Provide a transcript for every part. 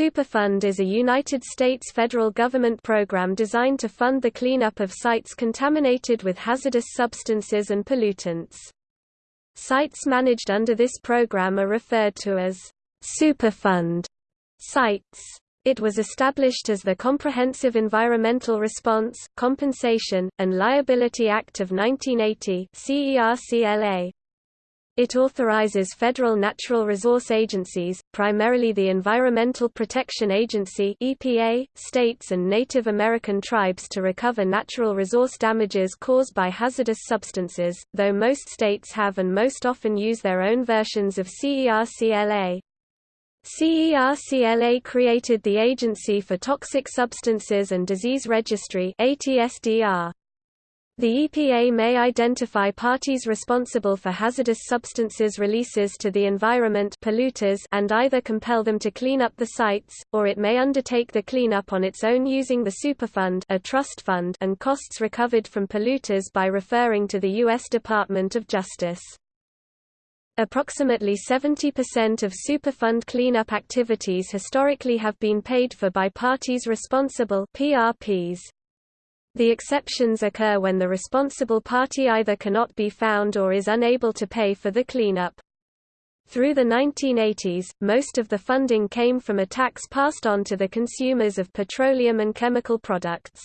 Superfund is a United States federal government program designed to fund the cleanup of sites contaminated with hazardous substances and pollutants. Sites managed under this program are referred to as Superfund sites. It was established as the Comprehensive Environmental Response, Compensation, and Liability Act of 1980 CERCLA. It authorizes federal natural resource agencies, primarily the Environmental Protection Agency (EPA), states and Native American tribes to recover natural resource damages caused by hazardous substances, though most states have and most often use their own versions of CERCLA. CERCLA created the Agency for Toxic Substances and Disease Registry ATSDR. The EPA may identify parties responsible for hazardous substances releases to the environment polluters and either compel them to clean up the sites, or it may undertake the cleanup on its own using the Superfund a trust fund and costs recovered from polluters by referring to the U.S. Department of Justice. Approximately 70% of Superfund cleanup activities historically have been paid for by parties responsible PRPs. The exceptions occur when the responsible party either cannot be found or is unable to pay for the cleanup. Through the 1980s, most of the funding came from a tax passed on to the consumers of petroleum and chemical products.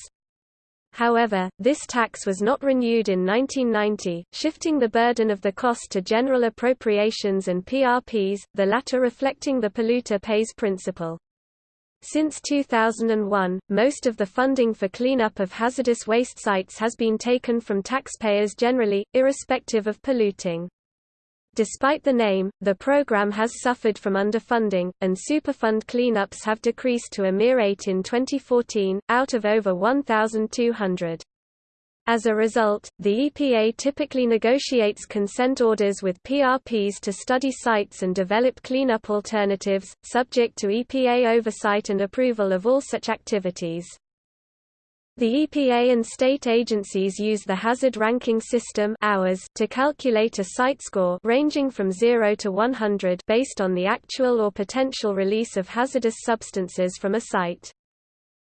However, this tax was not renewed in 1990, shifting the burden of the cost to general appropriations and PRPs, the latter reflecting the polluter pays principle. Since 2001, most of the funding for cleanup of hazardous waste sites has been taken from taxpayers generally, irrespective of polluting. Despite the name, the program has suffered from underfunding, and Superfund cleanups have decreased to a mere eight in 2014, out of over 1,200. As a result, the EPA typically negotiates consent orders with PRPs to study sites and develop cleanup alternatives, subject to EPA oversight and approval of all such activities. The EPA and state agencies use the hazard ranking system hours to calculate a site score ranging from 0 to 100 based on the actual or potential release of hazardous substances from a site.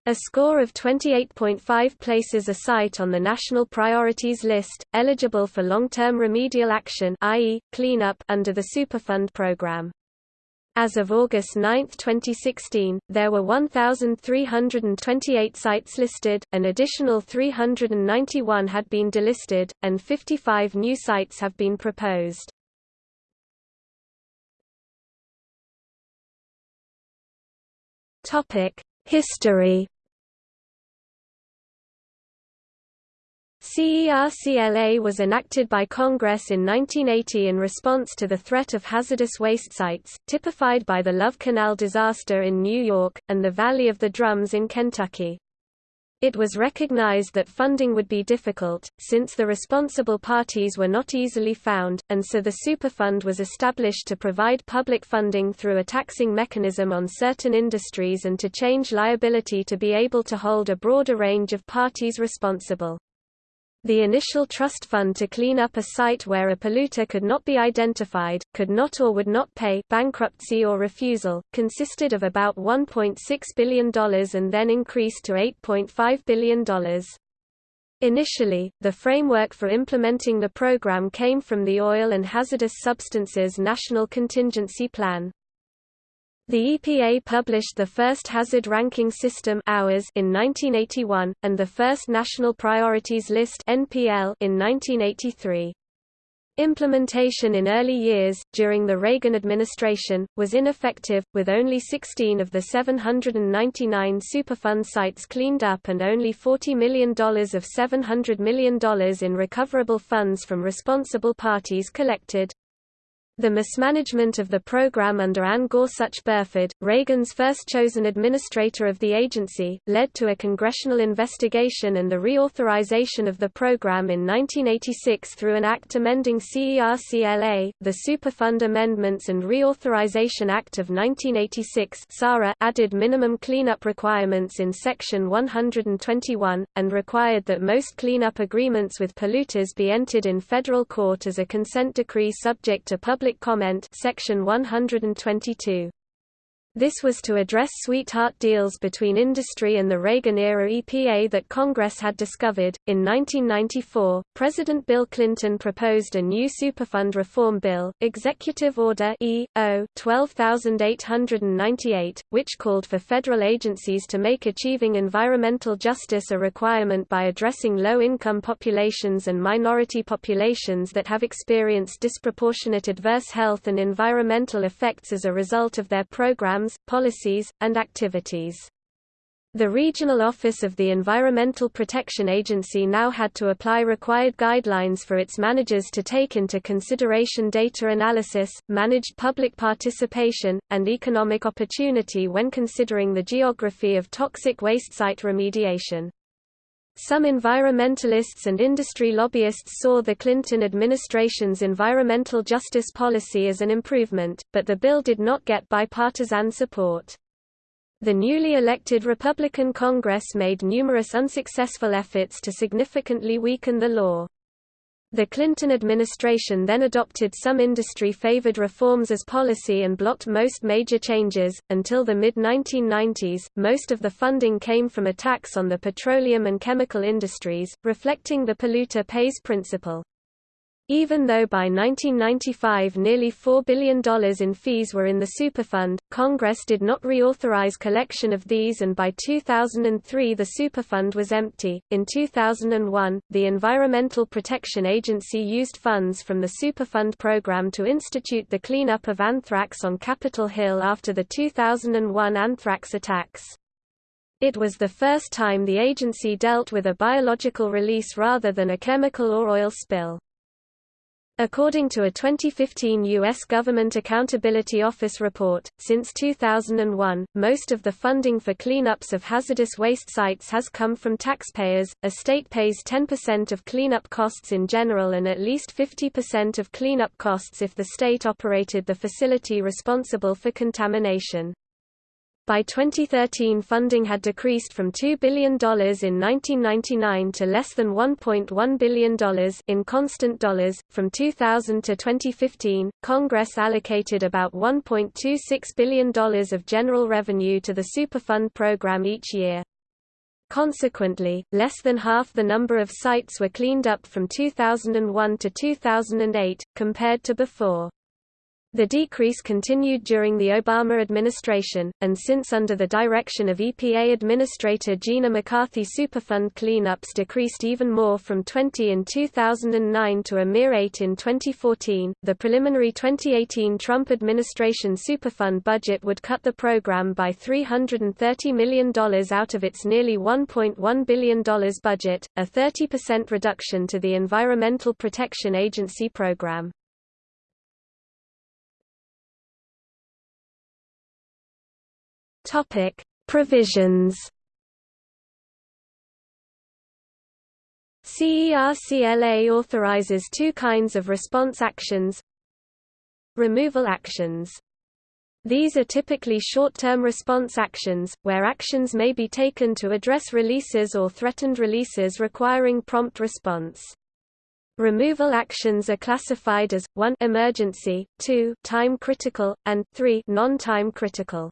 A score of 28.5 places a site on the National Priorities List, eligible for long-term remedial action i.e., cleanup under the Superfund program. As of August 9, 2016, there were 1,328 sites listed, an additional 391 had been delisted, and 55 new sites have been proposed. History CERCLA was enacted by Congress in 1980 in response to the threat of hazardous waste sites, typified by the Love Canal disaster in New York, and the Valley of the Drums in Kentucky. It was recognized that funding would be difficult, since the responsible parties were not easily found, and so the Superfund was established to provide public funding through a taxing mechanism on certain industries and to change liability to be able to hold a broader range of parties responsible. The initial trust fund to clean up a site where a polluter could not be identified, could not or would not pay bankruptcy or refusal, consisted of about $1.6 billion and then increased to $8.5 billion. Initially, the framework for implementing the program came from the Oil and Hazardous Substances National Contingency Plan. The EPA published the first hazard ranking system hours in 1981, and the first National Priorities List NPL in 1983. Implementation in early years, during the Reagan administration, was ineffective, with only 16 of the 799 Superfund sites cleaned up and only $40 million of $700 million in recoverable funds from responsible parties collected. The mismanagement of the program under Ann Gorsuch Burford, Reagan's first chosen administrator of the agency, led to a congressional investigation and the reauthorization of the program in 1986 through an act amending CERCLA, the Superfund Amendments and Reauthorization Act of 1986 added minimum cleanup requirements in Section 121, and required that most cleanup agreements with polluters be entered in federal court as a consent decree subject to public Public Comment Section 122. This was to address sweetheart deals between industry and the Reagan-era EPA that Congress had discovered. In 1994, President Bill Clinton proposed a new Superfund reform bill, Executive Order E.O. 12898, which called for federal agencies to make achieving environmental justice a requirement by addressing low-income populations and minority populations that have experienced disproportionate adverse health and environmental effects as a result of their programs programs, policies, and activities. The Regional Office of the Environmental Protection Agency now had to apply required guidelines for its managers to take into consideration data analysis, managed public participation, and economic opportunity when considering the geography of toxic waste site remediation. Some environmentalists and industry lobbyists saw the Clinton administration's environmental justice policy as an improvement, but the bill did not get bipartisan support. The newly elected Republican Congress made numerous unsuccessful efforts to significantly weaken the law. The Clinton administration then adopted some industry-favored reforms as policy and blocked most major changes. Until the mid-1990s, most of the funding came from a tax on the petroleum and chemical industries, reflecting the polluter pays principle. Even though by 1995 nearly $4 billion in fees were in the Superfund, Congress did not reauthorize collection of these and by 2003 the Superfund was empty. In 2001, the Environmental Protection Agency used funds from the Superfund program to institute the cleanup of anthrax on Capitol Hill after the 2001 anthrax attacks. It was the first time the agency dealt with a biological release rather than a chemical or oil spill. According to a 2015 U.S. Government Accountability Office report, since 2001, most of the funding for cleanups of hazardous waste sites has come from taxpayers. A state pays 10% of cleanup costs in general and at least 50% of cleanup costs if the state operated the facility responsible for contamination. By 2013 funding had decreased from $2 billion in 1999 to less than $1.1 billion in constant dollars. From 2000 to 2015, Congress allocated about $1.26 billion of general revenue to the Superfund program each year. Consequently, less than half the number of sites were cleaned up from 2001 to 2008, compared to before. The decrease continued during the Obama administration, and since under the direction of EPA Administrator Gina McCarthy Superfund cleanups decreased even more from 20 in 2009 to a mere 8 in 2014. The preliminary 2018 Trump administration Superfund budget would cut the program by $330 million out of its nearly $1.1 billion budget, a 30% reduction to the Environmental Protection Agency program. Topic: Provisions. CERCLA authorizes two kinds of response actions. Removal actions. These are typically short-term response actions, where actions may be taken to address releases or threatened releases requiring prompt response. Removal actions are classified as 1 emergency, 2 time critical, and 3 non-time critical.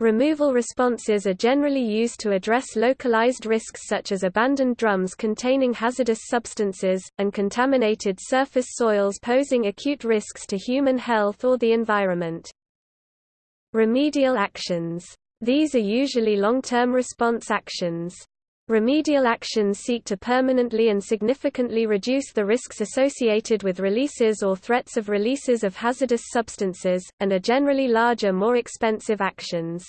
Removal responses are generally used to address localized risks such as abandoned drums containing hazardous substances, and contaminated surface soils posing acute risks to human health or the environment. Remedial actions. These are usually long-term response actions. Remedial actions seek to permanently and significantly reduce the risks associated with releases or threats of releases of hazardous substances, and are generally larger more expensive actions.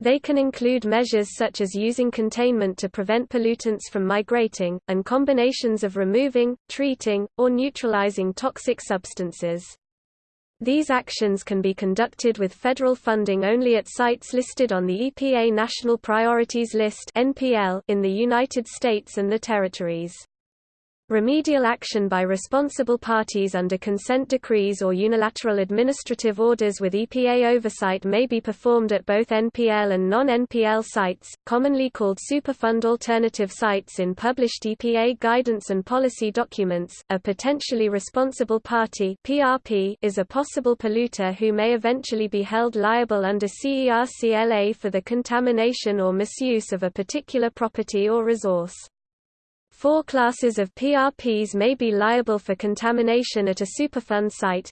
They can include measures such as using containment to prevent pollutants from migrating, and combinations of removing, treating, or neutralizing toxic substances. These actions can be conducted with federal funding only at sites listed on the EPA National Priorities List in the United States and the Territories. Remedial action by responsible parties under consent decrees or unilateral administrative orders with EPA oversight may be performed at both NPL and non-NPL sites, commonly called Superfund alternative sites in published EPA guidance and policy documents. A potentially responsible party (PRP) is a possible polluter who may eventually be held liable under CERCLA for the contamination or misuse of a particular property or resource. Four classes of PRPs may be liable for contamination at a Superfund site.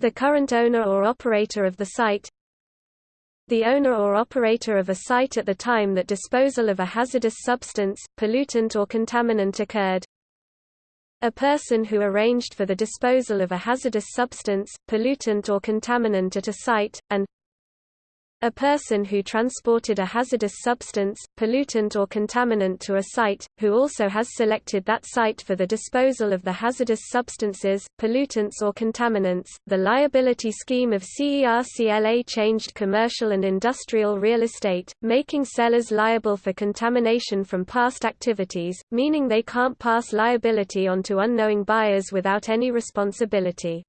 The current owner or operator of the site the owner or operator of a site at the time that disposal of a hazardous substance, pollutant or contaminant occurred a person who arranged for the disposal of a hazardous substance, pollutant or contaminant at a site, and a person who transported a hazardous substance, pollutant or contaminant to a site, who also has selected that site for the disposal of the hazardous substances, pollutants or contaminants. The liability scheme of CERCLA changed commercial and industrial real estate, making sellers liable for contamination from past activities, meaning they can't pass liability on to unknowing buyers without any responsibility.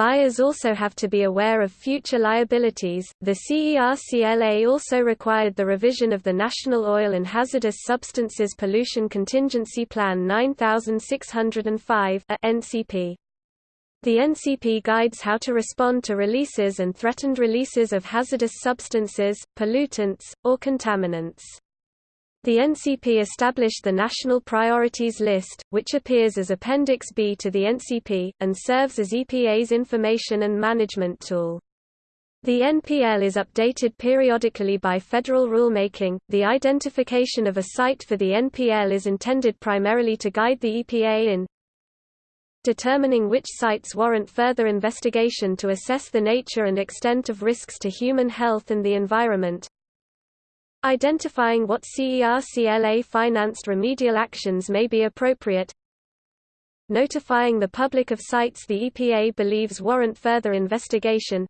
Buyers also have to be aware of future liabilities. The CERCLA also required the revision of the National Oil and Hazardous Substances Pollution Contingency Plan 9605 NCP. The NCP guides how to respond to releases and threatened releases of hazardous substances, pollutants, or contaminants. The NCP established the National Priorities List, which appears as Appendix B to the NCP, and serves as EPA's information and management tool. The NPL is updated periodically by federal rulemaking. The identification of a site for the NPL is intended primarily to guide the EPA in determining which sites warrant further investigation to assess the nature and extent of risks to human health and the environment, Identifying what CERCLA-financed remedial actions may be appropriate Notifying the public of sites the EPA believes warrant further investigation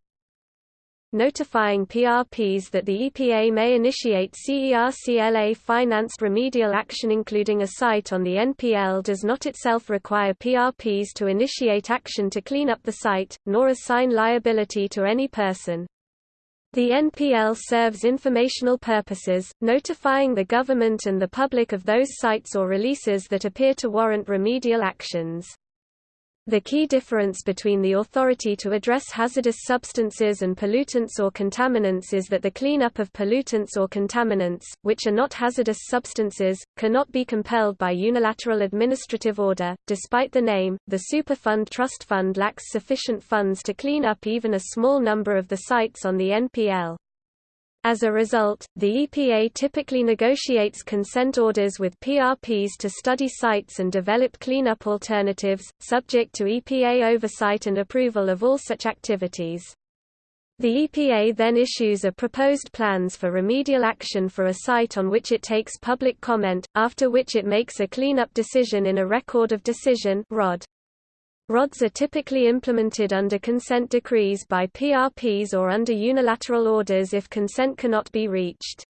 Notifying PRPs that the EPA may initiate CERCLA-financed remedial action including a site on the NPL does not itself require PRPs to initiate action to clean up the site, nor assign liability to any person. The NPL serves informational purposes, notifying the government and the public of those sites or releases that appear to warrant remedial actions. The key difference between the authority to address hazardous substances and pollutants or contaminants is that the cleanup of pollutants or contaminants, which are not hazardous substances, cannot be compelled by unilateral administrative order. Despite the name, the Superfund Trust Fund lacks sufficient funds to clean up even a small number of the sites on the NPL. As a result, the EPA typically negotiates consent orders with PRPs to study sites and develop cleanup alternatives, subject to EPA oversight and approval of all such activities. The EPA then issues a proposed plans for remedial action for a site on which it takes public comment, after which it makes a cleanup decision in a Record of Decision ROD. RODs are typically implemented under consent decrees by PRPs or under unilateral orders if consent cannot be reached.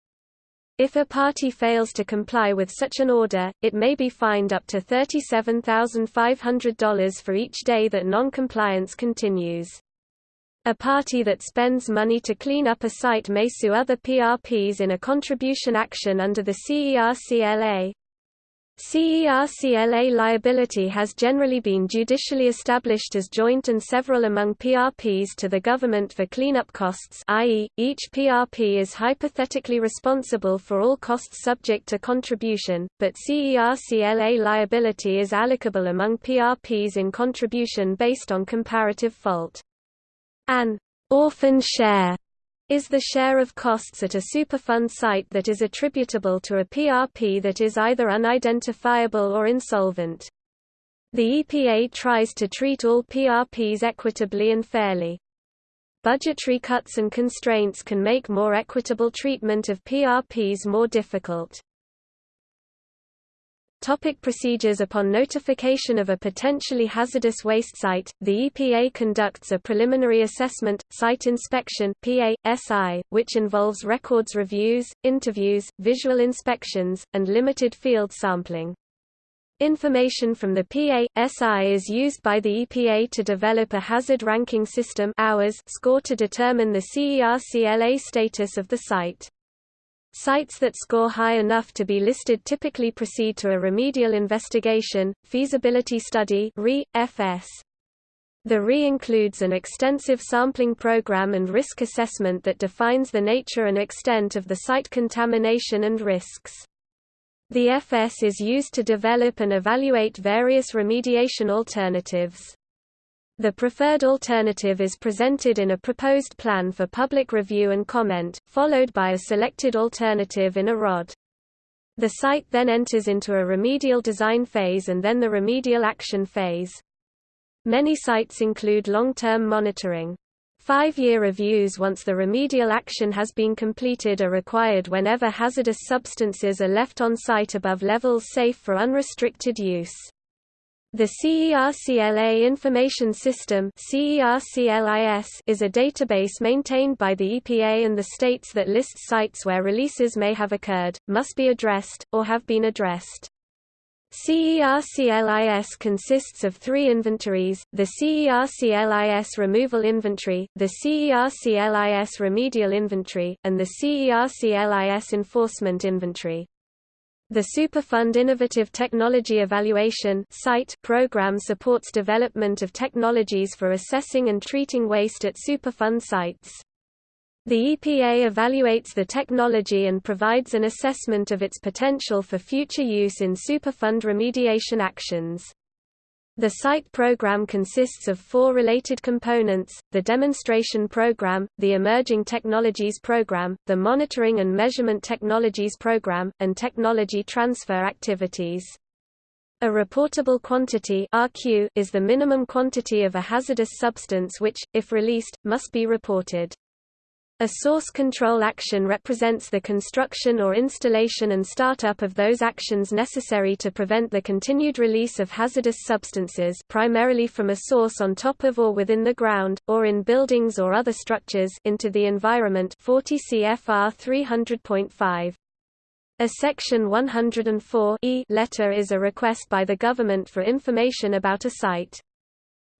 If a party fails to comply with such an order, it may be fined up to $37,500 for each day that noncompliance continues. A party that spends money to clean up a site may sue other PRPs in a contribution action under the CERCLA. CERCLA liability has generally been judicially established as joint and several among PRPs to the government for cleanup costs i.e., each PRP is hypothetically responsible for all costs subject to contribution, but CERCLA liability is allocable among PRPs in contribution based on comparative fault. An orphan share is the share of costs at a Superfund site that is attributable to a PRP that is either unidentifiable or insolvent. The EPA tries to treat all PRPs equitably and fairly. Budgetary cuts and constraints can make more equitable treatment of PRPs more difficult. Topic procedures Upon notification of a potentially hazardous waste site, the EPA conducts a preliminary assessment, site inspection PA, SI, which involves records reviews, interviews, visual inspections, and limited field sampling. Information from the PA.SI is used by the EPA to develop a hazard ranking system hours score to determine the CERCLA status of the site. Sites that score high enough to be listed typically proceed to a remedial investigation, feasibility study. The RE includes an extensive sampling program and risk assessment that defines the nature and extent of the site contamination and risks. The FS is used to develop and evaluate various remediation alternatives. The preferred alternative is presented in a proposed plan for public review and comment, followed by a selected alternative in a ROD. The site then enters into a remedial design phase and then the remedial action phase. Many sites include long-term monitoring. Five-year reviews once the remedial action has been completed are required whenever hazardous substances are left on site above levels safe for unrestricted use. The CERCLA Information System is a database maintained by the EPA and the states that lists sites where releases may have occurred, must be addressed, or have been addressed. CERCLIS consists of three inventories, the CERCLIS Removal Inventory, the CERCLIS Remedial Inventory, and the CERCLIS Enforcement Inventory. The Superfund Innovative Technology Evaluation program supports development of technologies for assessing and treating waste at Superfund sites. The EPA evaluates the technology and provides an assessment of its potential for future use in Superfund remediation actions. The site program consists of four related components, the demonstration program, the emerging technologies program, the monitoring and measurement technologies program, and technology transfer activities. A reportable quantity RQ is the minimum quantity of a hazardous substance which, if released, must be reported. A source control action represents the construction or installation and startup of those actions necessary to prevent the continued release of hazardous substances primarily from a source on top of or within the ground, or in buildings or other structures into the environment 40 CFR 300.5. A Section 104 e letter is a request by the government for information about a site.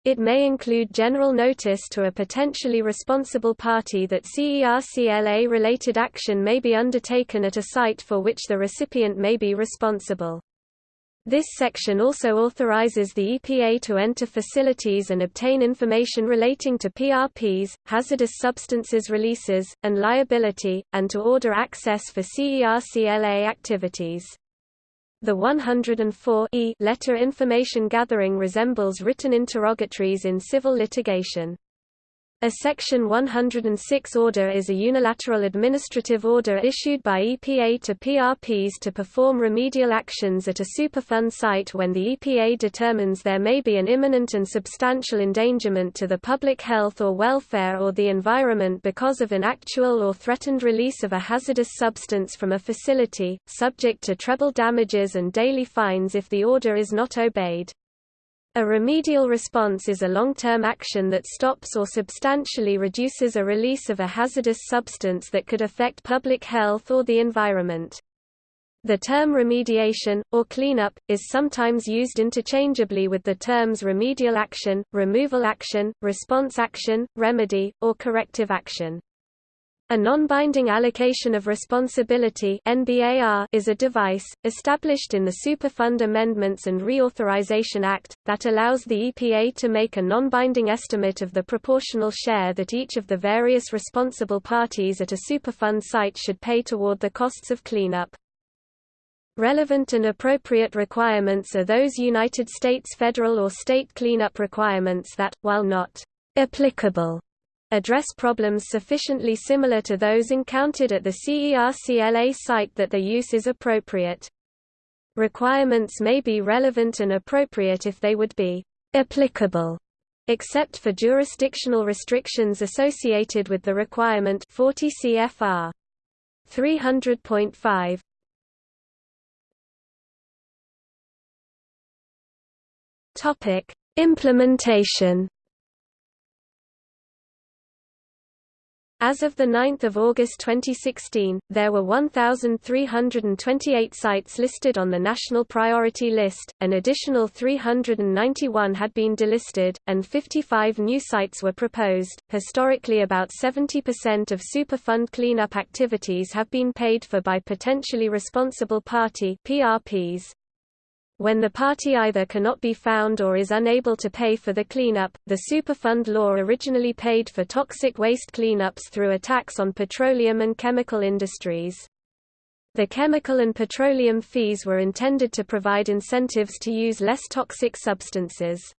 It may include general notice to a potentially responsible party that CERCLA-related action may be undertaken at a site for which the recipient may be responsible. This section also authorizes the EPA to enter facilities and obtain information relating to PRPs, hazardous substances releases, and liability, and to order access for CERCLA activities. The 104 e letter information gathering resembles written interrogatories in civil litigation. A Section 106 order is a unilateral administrative order issued by EPA to PRPs to perform remedial actions at a Superfund site when the EPA determines there may be an imminent and substantial endangerment to the public health or welfare or the environment because of an actual or threatened release of a hazardous substance from a facility, subject to treble damages and daily fines if the order is not obeyed. A remedial response is a long-term action that stops or substantially reduces a release of a hazardous substance that could affect public health or the environment. The term remediation, or cleanup, is sometimes used interchangeably with the terms remedial action, removal action, response action, remedy, or corrective action. A non-binding allocation of responsibility is a device, established in the Superfund Amendments and Reauthorization Act, that allows the EPA to make a non-binding estimate of the proportional share that each of the various responsible parties at a Superfund site should pay toward the costs of cleanup. Relevant and appropriate requirements are those United States federal or state cleanup requirements that, while not applicable address problems sufficiently similar to those encountered at the CERCLA site that their use is appropriate. Requirements may be relevant and appropriate if they would be applicable, except for jurisdictional restrictions associated with the requirement 40 CFR 300.5. Topic: Implementation As of 9 August 2016, there were 1,328 sites listed on the National Priority List, an additional 391 had been delisted, and 55 new sites were proposed. Historically, about 70% of Superfund cleanup activities have been paid for by potentially responsible party PRPs. When the party either cannot be found or is unable to pay for the cleanup, the Superfund law originally paid for toxic waste cleanups through a tax on petroleum and chemical industries. The chemical and petroleum fees were intended to provide incentives to use less toxic substances.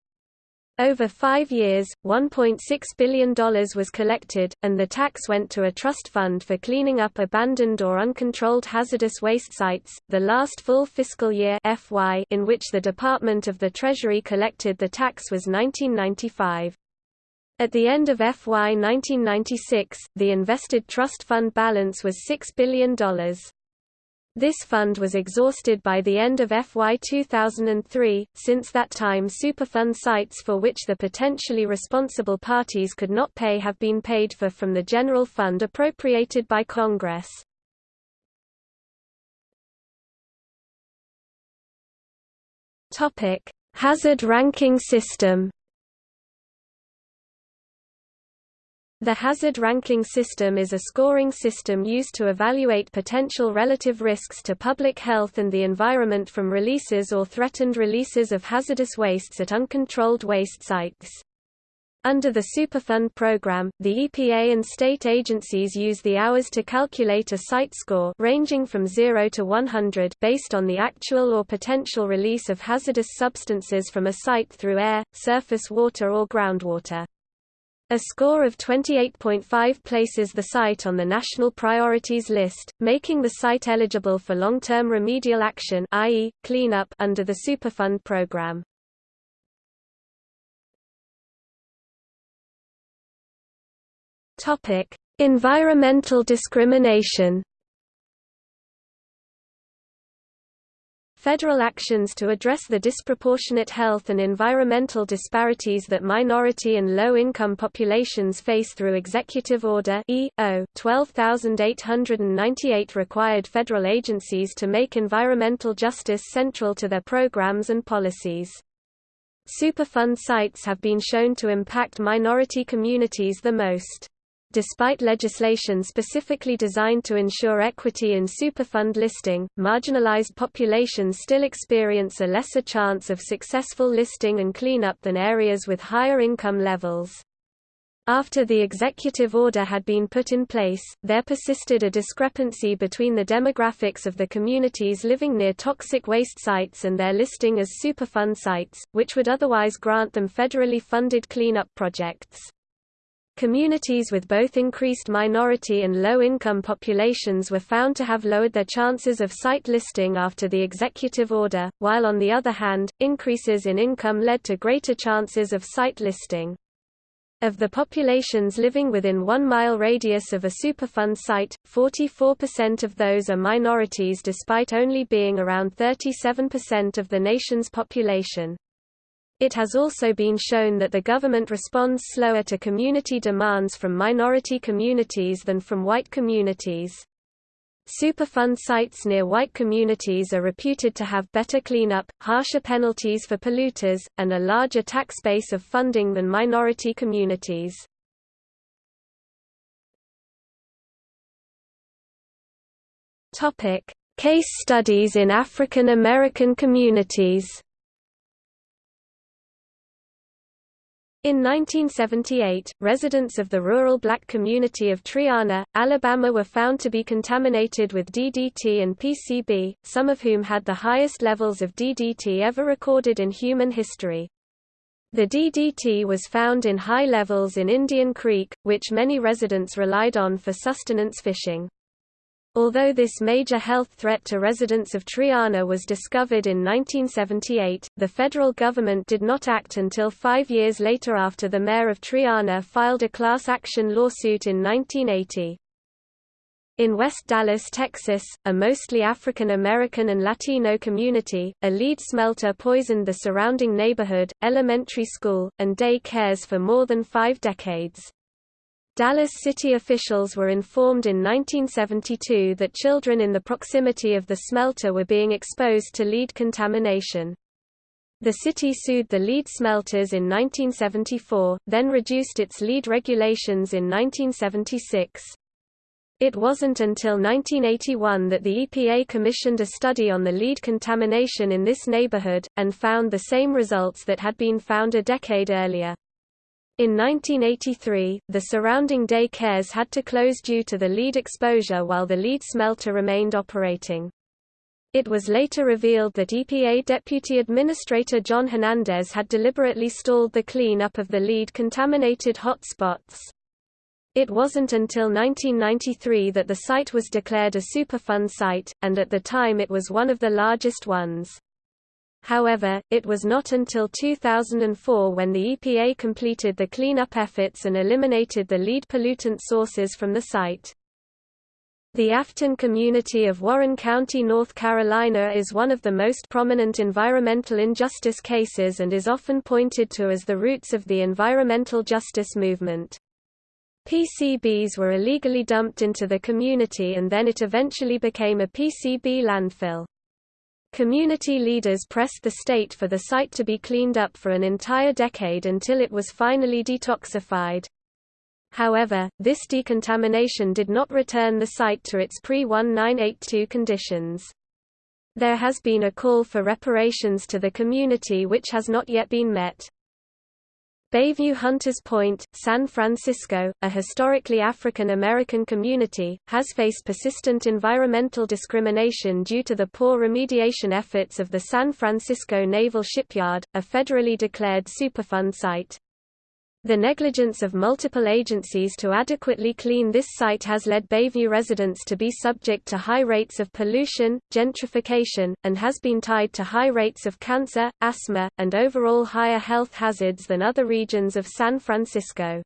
Over five years, $1.6 billion was collected, and the tax went to a trust fund for cleaning up abandoned or uncontrolled hazardous waste sites. The last full fiscal year (FY) in which the Department of the Treasury collected the tax was 1995. At the end of FY 1996, the invested trust fund balance was $6 billion. This fund was exhausted by the end of FY 2003. Since that time, Superfund sites for which the potentially responsible parties could not pay have been paid for from the general fund appropriated by Congress. Hazard ranking system. The hazard ranking system is a scoring system used to evaluate potential relative risks to public health and the environment from releases or threatened releases of hazardous wastes at uncontrolled waste sites. Under the Superfund program, the EPA and state agencies use the hours to calculate a site score ranging from 0 to 100 based on the actual or potential release of hazardous substances from a site through air, surface water or groundwater. A score of 28.5 places the site on the national priorities list, making the site eligible for long-term remedial action i.e., cleanup under the Superfund program. Topic: Environmental discrimination. Federal actions to address the disproportionate health and environmental disparities that minority and low-income populations face through Executive Order E.O. 12898 required federal agencies to make environmental justice central to their programs and policies. Superfund sites have been shown to impact minority communities the most. Despite legislation specifically designed to ensure equity in Superfund listing, marginalized populations still experience a lesser chance of successful listing and cleanup than areas with higher income levels. After the executive order had been put in place, there persisted a discrepancy between the demographics of the communities living near toxic waste sites and their listing as Superfund sites, which would otherwise grant them federally funded cleanup projects. Communities with both increased minority and low-income populations were found to have lowered their chances of site listing after the executive order, while on the other hand, increases in income led to greater chances of site listing. Of the populations living within one mile radius of a Superfund site, 44% of those are minorities despite only being around 37% of the nation's population. It has also been shown that the government responds slower to community demands from minority communities than from white communities. Superfund sites near white communities are reputed to have better cleanup, harsher penalties for polluters, and a larger tax base of funding than minority communities. Case studies in African American communities In 1978, residents of the rural black community of Triana, Alabama were found to be contaminated with DDT and PCB, some of whom had the highest levels of DDT ever recorded in human history. The DDT was found in high levels in Indian Creek, which many residents relied on for sustenance fishing. Although this major health threat to residents of Triana was discovered in 1978, the federal government did not act until five years later after the mayor of Triana filed a class action lawsuit in 1980. In West Dallas, Texas, a mostly African American and Latino community, a lead smelter poisoned the surrounding neighborhood, elementary school, and day cares for more than five decades. Dallas city officials were informed in 1972 that children in the proximity of the smelter were being exposed to lead contamination. The city sued the lead smelters in 1974, then reduced its lead regulations in 1976. It wasn't until 1981 that the EPA commissioned a study on the lead contamination in this neighborhood, and found the same results that had been found a decade earlier. In 1983, the surrounding day cares had to close due to the lead exposure while the lead smelter remained operating. It was later revealed that EPA Deputy Administrator John Hernandez had deliberately stalled the clean-up of the lead-contaminated hotspots. It wasn't until 1993 that the site was declared a Superfund site, and at the time it was one of the largest ones. However, it was not until 2004 when the EPA completed the cleanup efforts and eliminated the lead pollutant sources from the site. The Afton community of Warren County, North Carolina is one of the most prominent environmental injustice cases and is often pointed to as the roots of the environmental justice movement. PCBs were illegally dumped into the community and then it eventually became a PCB landfill. Community leaders pressed the state for the site to be cleaned up for an entire decade until it was finally detoxified. However, this decontamination did not return the site to its pre-1982 conditions. There has been a call for reparations to the community which has not yet been met. Bayview Hunters Point, San Francisco, a historically African American community, has faced persistent environmental discrimination due to the poor remediation efforts of the San Francisco Naval Shipyard, a federally declared Superfund site. The negligence of multiple agencies to adequately clean this site has led Bayview residents to be subject to high rates of pollution, gentrification, and has been tied to high rates of cancer, asthma, and overall higher health hazards than other regions of San Francisco.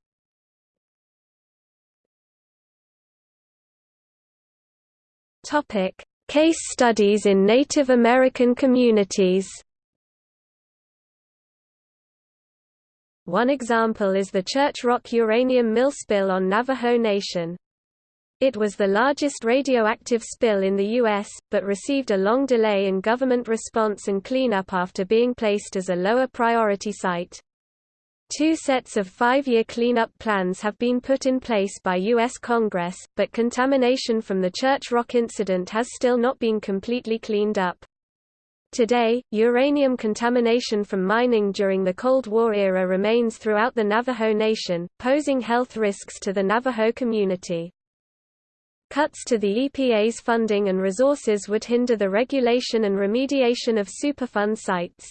Case studies in Native American communities One example is the Church Rock uranium mill spill on Navajo Nation. It was the largest radioactive spill in the U.S., but received a long delay in government response and cleanup after being placed as a lower priority site. Two sets of five-year cleanup plans have been put in place by U.S. Congress, but contamination from the Church Rock incident has still not been completely cleaned up. Today, uranium contamination from mining during the Cold War era remains throughout the Navajo Nation, posing health risks to the Navajo community. Cuts to the EPA's funding and resources would hinder the regulation and remediation of Superfund sites.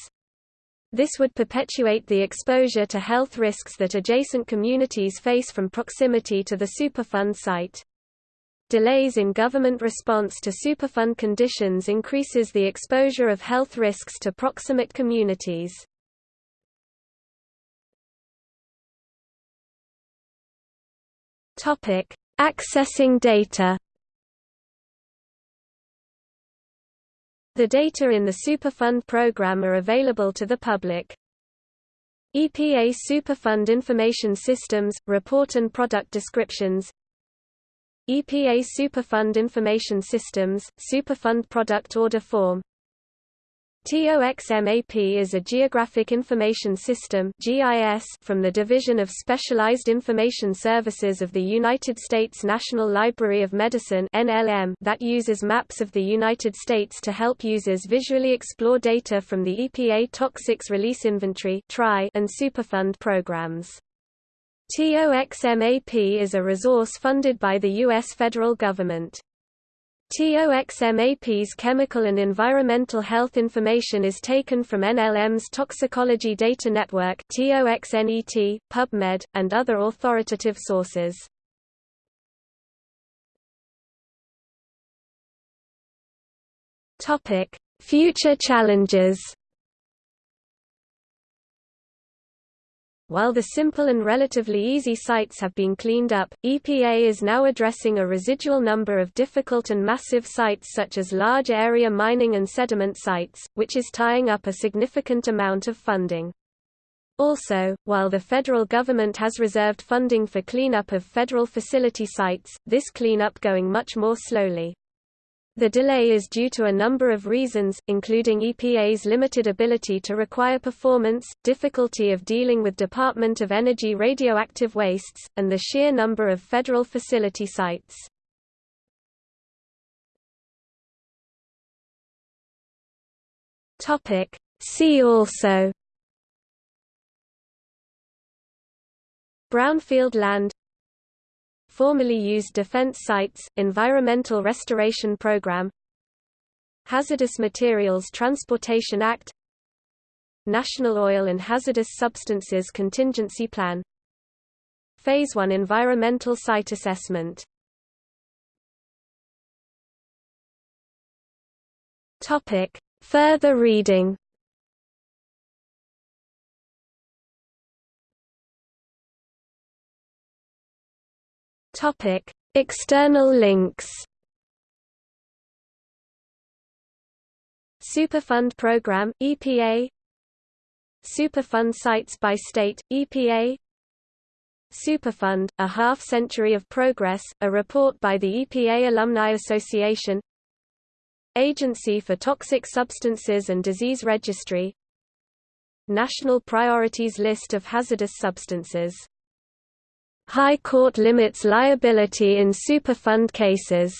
This would perpetuate the exposure to health risks that adjacent communities face from proximity to the Superfund site. Delays in government response to Superfund conditions increases the exposure of health risks to proximate communities. Topic: Accessing data. The data in the Superfund program are available to the public. EPA Superfund Information Systems – Report and Product Descriptions EPA Superfund Information Systems, Superfund Product Order Form TOXMAP is a Geographic Information System from the Division of Specialized Information Services of the United States National Library of Medicine that uses maps of the United States to help users visually explore data from the EPA Toxics Release Inventory and Superfund programs. TOXMAP is a resource funded by the U.S. federal government. TOXMAP's chemical and environmental health information is taken from NLM's Toxicology Data Network TOXNET, PubMed, and other authoritative sources. Future challenges While the simple and relatively easy sites have been cleaned up, EPA is now addressing a residual number of difficult and massive sites such as large area mining and sediment sites, which is tying up a significant amount of funding. Also, while the federal government has reserved funding for cleanup of federal facility sites, this cleanup going much more slowly. The delay is due to a number of reasons, including EPA's limited ability to require performance, difficulty of dealing with Department of Energy radioactive wastes, and the sheer number of federal facility sites. See also Brownfield land Formerly used defense sites, Environmental Restoration Program Hazardous Materials Transportation Act National Oil and Hazardous Substances Contingency Plan Phase 1 Environmental Site Assessment Topic. Further reading Topic: External links. Superfund Program EPA Superfund Sites by State EPA Superfund A Half Century of Progress a report by the EPA Alumni Association. Agency for Toxic Substances and Disease Registry. National Priorities List of Hazardous Substances High Court limits liability in Superfund cases.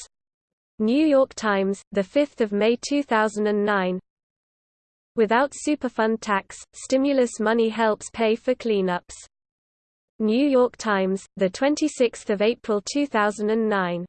New York Times, 5 May 2009 Without Superfund tax, stimulus money helps pay for cleanups. New York Times, 26 April 2009